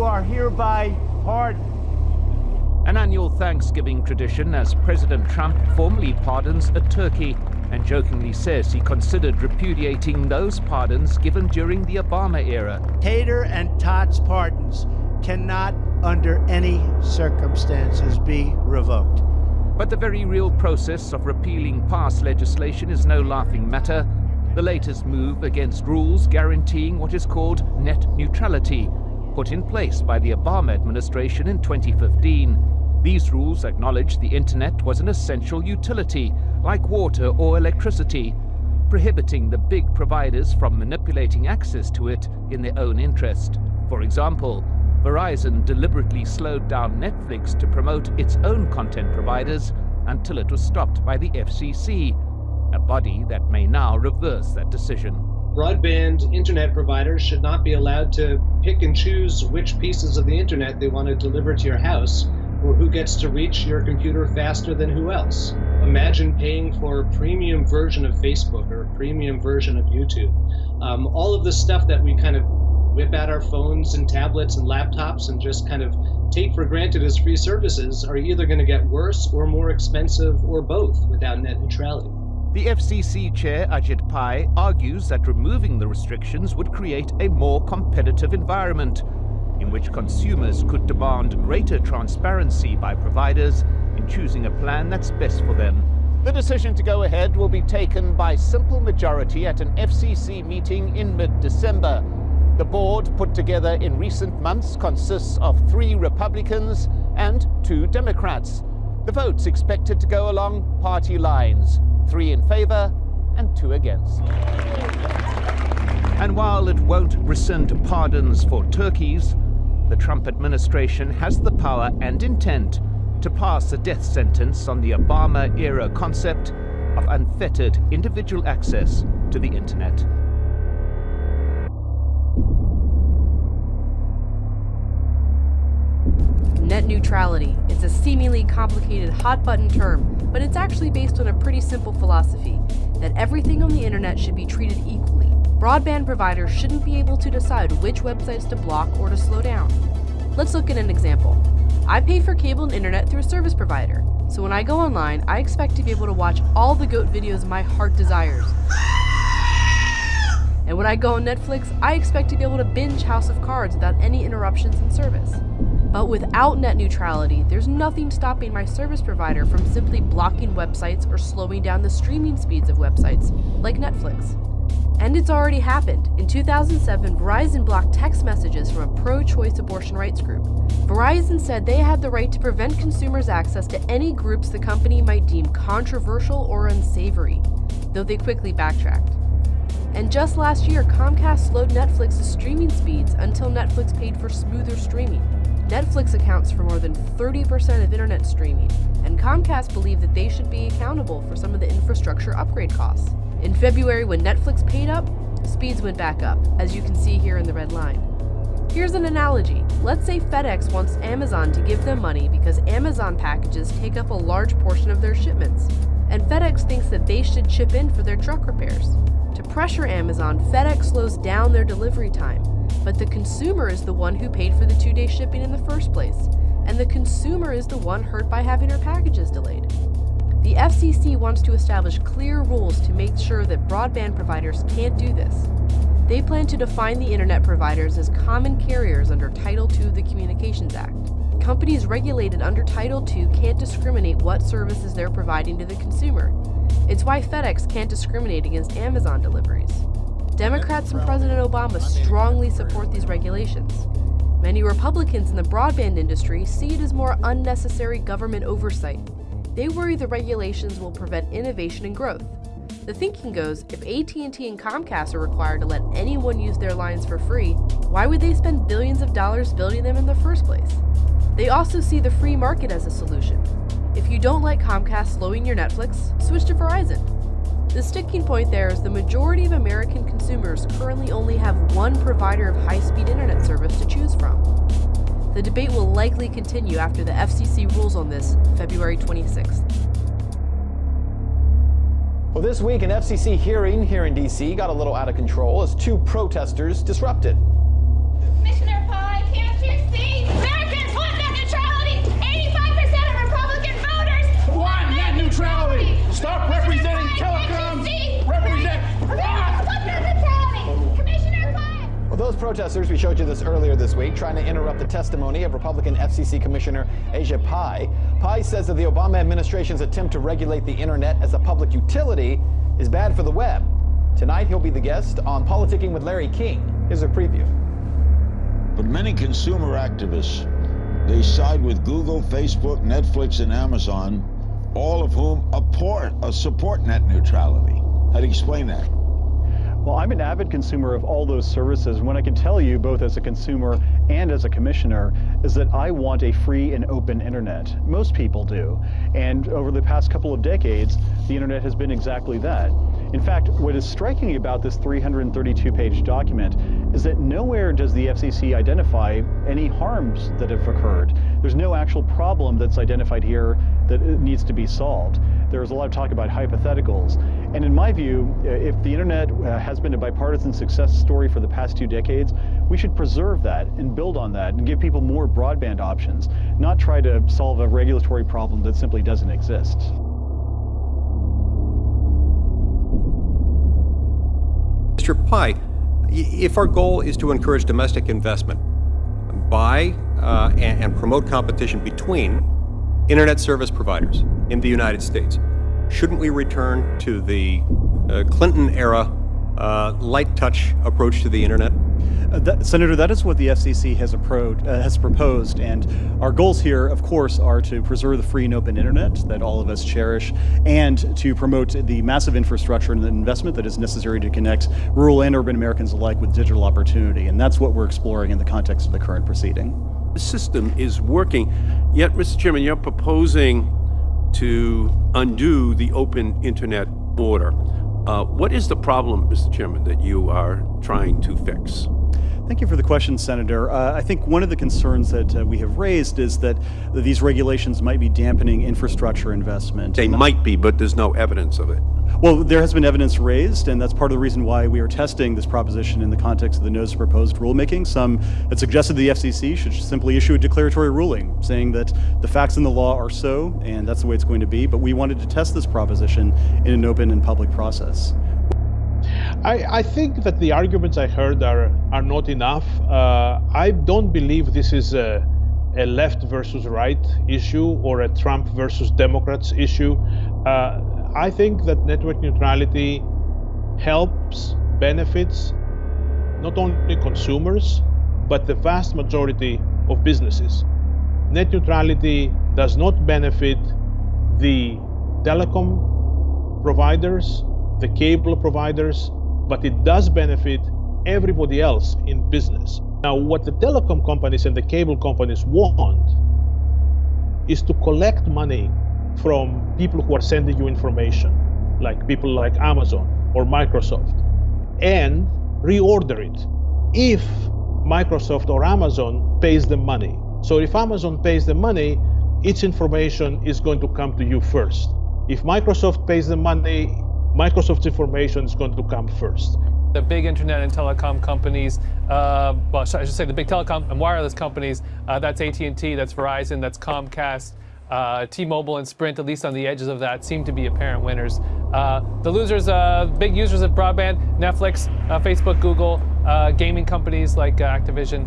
you are hereby pardoned. An annual Thanksgiving tradition as President Trump formally pardons a turkey and jokingly says he considered repudiating those pardons given during the Obama era. Tater and Tots pardons cannot, under any circumstances, be revoked. But the very real process of repealing past legislation is no laughing matter. The latest move against rules guaranteeing what is called net neutrality, put in place by the Obama administration in 2015. These rules acknowledge the internet was an essential utility, like water or electricity, prohibiting the big providers from manipulating access to it in their own interest. For example, Verizon deliberately slowed down Netflix to promote its own content providers until it was stopped by the FCC, a body that may now reverse that decision. Broadband internet providers should not be allowed to pick and choose which pieces of the internet they want to deliver to your house or who gets to reach your computer faster than who else. Imagine paying for a premium version of Facebook or a premium version of YouTube. Um, all of the stuff that we kind of whip out our phones and tablets and laptops and just kind of take for granted as free services are either going to get worse or more expensive or both without net neutrality. The FCC chair, Ajit Pai, argues that removing the restrictions would create a more competitive environment in which consumers could demand greater transparency by providers in choosing a plan that's best for them. The decision to go ahead will be taken by simple majority at an FCC meeting in mid-December. The board, put together in recent months, consists of three Republicans and two Democrats. The votes expected to go along party lines, three in favor and two against. And while it won't rescind pardons for turkeys, the Trump administration has the power and intent to pass a death sentence on the Obama-era concept of unfettered individual access to the internet. Net neutrality. It's a seemingly complicated hot-button term, but it's actually based on a pretty simple philosophy, that everything on the internet should be treated equally. Broadband providers shouldn't be able to decide which websites to block or to slow down. Let's look at an example. I pay for cable and internet through a service provider, so when I go online, I expect to be able to watch all the GOAT videos my heart desires. And when I go on Netflix, I expect to be able to binge House of Cards without any interruptions in service. But without net neutrality, there's nothing stopping my service provider from simply blocking websites or slowing down the streaming speeds of websites, like Netflix. And it's already happened. In 2007, Verizon blocked text messages from a pro-choice abortion rights group. Verizon said they had the right to prevent consumers' access to any groups the company might deem controversial or unsavory, though they quickly backtracked. And just last year, Comcast slowed Netflix's streaming speeds until Netflix paid for smoother streaming. Netflix accounts for more than 30% of internet streaming, and Comcast believed that they should be accountable for some of the infrastructure upgrade costs. In February, when Netflix paid up, speeds went back up, as you can see here in the red line. Here's an analogy. Let's say FedEx wants Amazon to give them money because Amazon packages take up a large portion of their shipments, and FedEx thinks that they should chip in for their truck repairs. To pressure Amazon, FedEx slows down their delivery time, but the consumer is the one who paid for the two-day shipping in the first place, and the consumer is the one hurt by having her packages delayed. The FCC wants to establish clear rules to make sure that broadband providers can't do this. They plan to define the internet providers as common carriers under Title II of the Communications Act. Companies regulated under Title II can't discriminate what services they're providing to the consumer. It's why FedEx can't discriminate against Amazon deliveries. Democrats and President Obama strongly support these regulations. Many Republicans in the broadband industry see it as more unnecessary government oversight they worry the regulations will prevent innovation and growth. The thinking goes, if AT&T and Comcast are required to let anyone use their lines for free, why would they spend billions of dollars building them in the first place? They also see the free market as a solution. If you don't like Comcast slowing your Netflix, switch to Verizon. The sticking point there is the majority of American consumers currently only have one provider of high-speed internet service to choose from. The debate will likely continue after the FCC rules on this February 26th. Well, this week, an FCC hearing here in D.C. got a little out of control as two protesters disrupted. Commissioner Protesters, we showed you this earlier this week, trying to interrupt the testimony of Republican FCC Commissioner Ajit Pai. Pai says that the Obama administration's attempt to regulate the internet as a public utility is bad for the web. Tonight, he'll be the guest on Politicking with Larry King. Here's a preview. But many consumer activists, they side with Google, Facebook, Netflix, and Amazon, all of whom support, uh, support net neutrality. How do you explain that? Well, I'm an avid consumer of all those services. What I can tell you, both as a consumer and as a commissioner, is that I want a free and open internet. Most people do. And over the past couple of decades, the internet has been exactly that. In fact, what is striking about this 332-page document is that nowhere does the FCC identify any harms that have occurred. There's no actual problem that's identified here that needs to be solved. There's a lot of talk about hypotheticals. And in my view, uh, if the internet uh, has been a bipartisan success story for the past two decades, we should preserve that and build on that and give people more broadband options, not try to solve a regulatory problem that simply doesn't exist. Mr. Pai, if our goal is to encourage domestic investment by uh, and, and promote competition between internet service providers in the United States, shouldn't we return to the uh, Clinton era uh, light touch approach to the internet? Uh, that, Senator, that is what the FCC has, uh, has proposed, and our goals here, of course, are to preserve the free and open internet that all of us cherish, and to promote the massive infrastructure and the investment that is necessary to connect rural and urban Americans alike with digital opportunity, and that's what we're exploring in the context of the current proceeding. The system is working, yet, Mr. Chairman, you're proposing to undo the open internet order. Uh, what is the problem, Mr. Chairman, that you are trying to fix? Thank you for the question, Senator. Uh, I think one of the concerns that uh, we have raised is that these regulations might be dampening infrastructure investment. They might be, but there's no evidence of it. Well, there has been evidence raised, and that's part of the reason why we are testing this proposition in the context of the notice of proposed rulemaking. Some had suggested the FCC should simply issue a declaratory ruling saying that the facts in the law are so, and that's the way it's going to be, but we wanted to test this proposition in an open and public process. I, I, think that the arguments I heard are, are not enough. Uh, I don't believe this is a, a, left versus right issue or a Trump versus Democrats issue. Uh, I think that network neutrality helps, benefits not only consumers, but the vast majority of businesses. Net neutrality does not benefit the telecom providers, the cable providers, but it does benefit everybody else in business. Now, what the telecom companies and the cable companies want is to collect money from people who are sending you information, like people like Amazon or Microsoft, and reorder it if Microsoft or Amazon pays the money. So if Amazon pays the money, its information is going to come to you first. If Microsoft pays the money, Microsoft's information is going to come first. The big internet and telecom companies, uh, well, I should say the big telecom and wireless companies, uh, that's AT&T, that's Verizon, that's Comcast, uh, T-Mobile and Sprint, at least on the edges of that, seem to be apparent winners. Uh, the losers, uh, big users of broadband, Netflix, uh, Facebook, Google, gaming companies like Activision,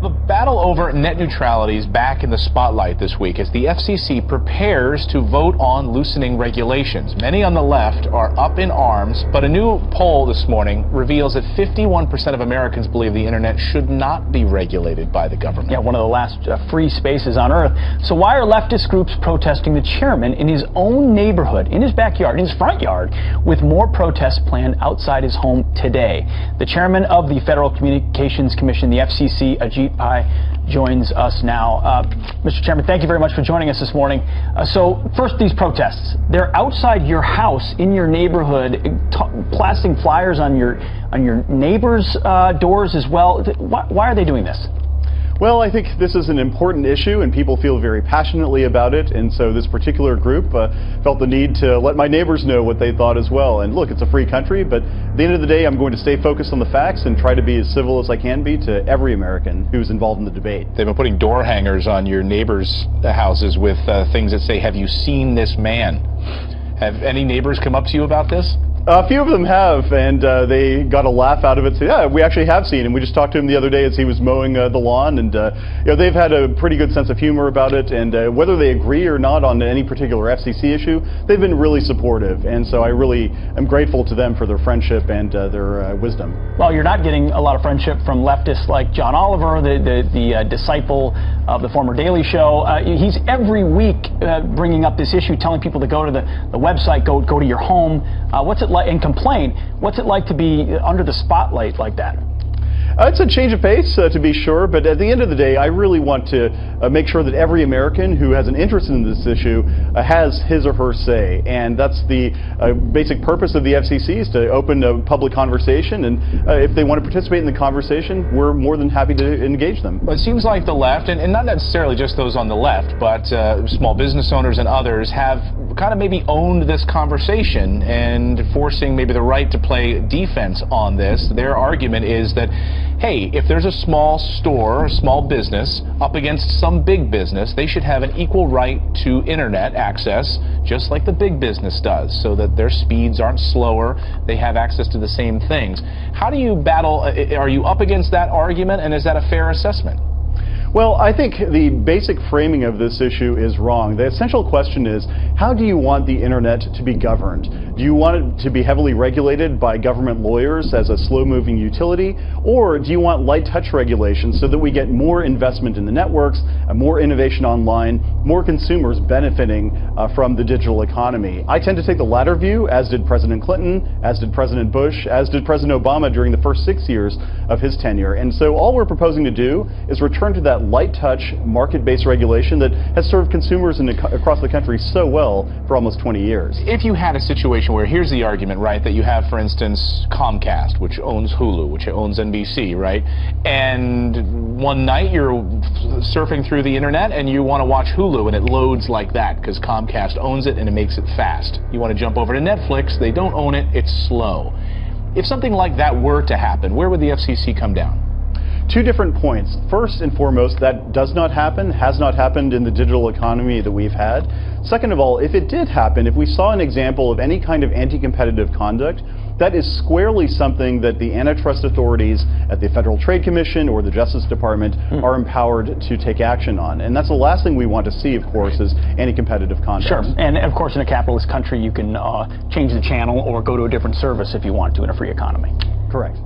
the battle over net neutrality is back in the spotlight this week as the FCC prepares to vote on loosening regulations. Many on the left are up in arms, but a new poll this morning reveals that 51% of Americans believe the internet should not be regulated by the government. Yeah, one of the last uh, free spaces on earth. So why are leftist groups protesting the chairman in his own neighborhood, in his backyard, in his front yard, with more protests planned outside his home today? The chairman of the Federal Communications Commission, the FCC, Ajit Pai joins us now. Uh, Mr. Chairman, thank you very much for joining us this morning. Uh, so, first, these protests. They're outside your house, in your neighborhood, blasting flyers on your on your neighbors' uh, doors as well. Why, why are they doing this? Well, I think this is an important issue and people feel very passionately about it. And so this particular group uh, felt the need to let my neighbors know what they thought as well. And look, it's a free country, but at the end of the day, I'm going to stay focused on the facts and try to be as civil as I can be to every American who's involved in the debate. They've been putting door hangers on your neighbors' houses with uh, things that say, have you seen this man? Have any neighbors come up to you about this? A few of them have, and uh, they got a laugh out of it. So yeah, we actually have seen him. We just talked to him the other day as he was mowing uh, the lawn, and uh, you know they've had a pretty good sense of humor about it. And uh, whether they agree or not on any particular FCC issue, they've been really supportive. And so I really am grateful to them for their friendship and uh, their uh, wisdom. Well, you're not getting a lot of friendship from leftists like John Oliver, the the, the disciple of the former Daily Show. he's every week bringing up this issue, telling people to go to the, the website, go go to your home. what's it like? like and complain. What's it like to be under the spotlight like that? Uh, it's a change of pace, uh, to be sure, but at the end of the day, I really want to uh, make sure that every American who has an interest in this issue uh, has his or her say. And that's the uh, basic purpose of the FCC is to open a public conversation. And uh, if they want to participate in the conversation, we're more than happy to engage them. Well, it seems like the left, and, and not necessarily just those on the left, but small business owners and others have kind of maybe owned this conversation and forcing maybe the right to play defense on this. Their argument is that hey, if there's a small store, a small business, up against some big business, they should have an equal right to internet access, just like the big business does, so that their speeds aren't slower, they have access to the same things. How do you battle, uh, are you up against that argument, and is that a fair assessment? Well, I think the basic framing of this issue is wrong. The essential question is, how do you want the internet to be governed? Do you want it to be heavily regulated by government lawyers as a slow-moving utility, or do you want light touch regulation so that we get more investment in the networks, more innovation online, more consumers benefiting uh, from the digital economy? I tend to take the latter view, as did President Clinton, as did President Bush, as did President Obama during the first six years of his tenure. And so all we're proposing to do is return to that that light touch, market-based regulation that has served consumers the, across the country so well for almost 20 years. If you had a situation where, here's the argument, right, that you have, for instance, Comcast, which owns Hulu, which owns NBC, right, and one night you're surfing through the internet and you want to watch Hulu and it loads like that because Comcast owns it and it makes it fast. You want to jump over to Netflix, they don't own it, it's slow. If something like that were to happen, where would the FCC come down? Two different points. First and foremost, that does not happen, has not happened in the digital economy that we've had. Second of all, if it did happen, if we saw an example of any kind of anti-competitive conduct, that is squarely something that the antitrust authorities at the Federal Trade Commission or the Justice Department mm. are empowered to take action on. And that's the last thing we want to see, of course, is anti-competitive conduct. Sure. And of course, in a capitalist country, you can uh, change the channel or go to a different service if you want to in a free economy. Correct.